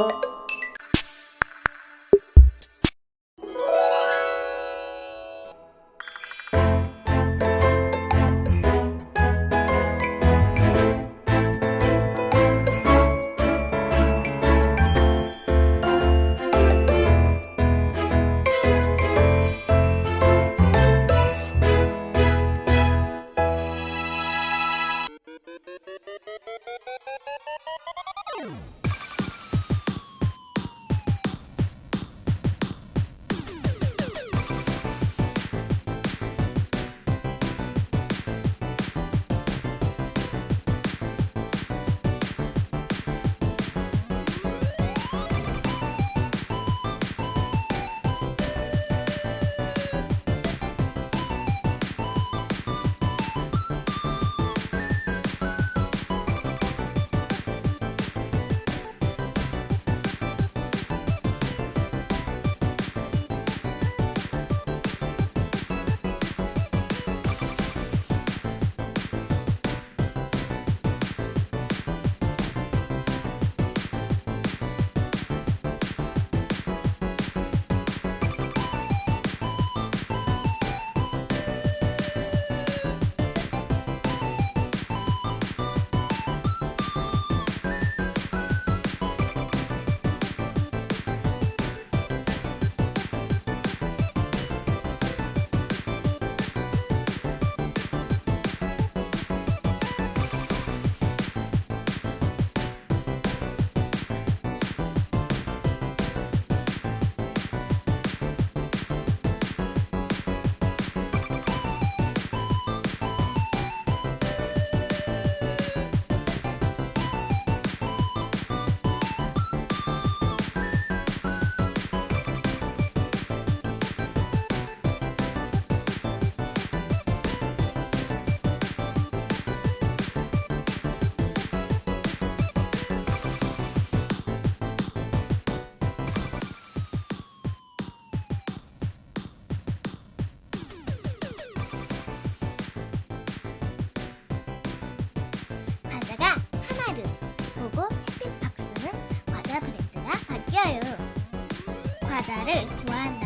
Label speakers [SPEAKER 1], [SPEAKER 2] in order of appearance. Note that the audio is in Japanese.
[SPEAKER 1] you 바다를 구한다.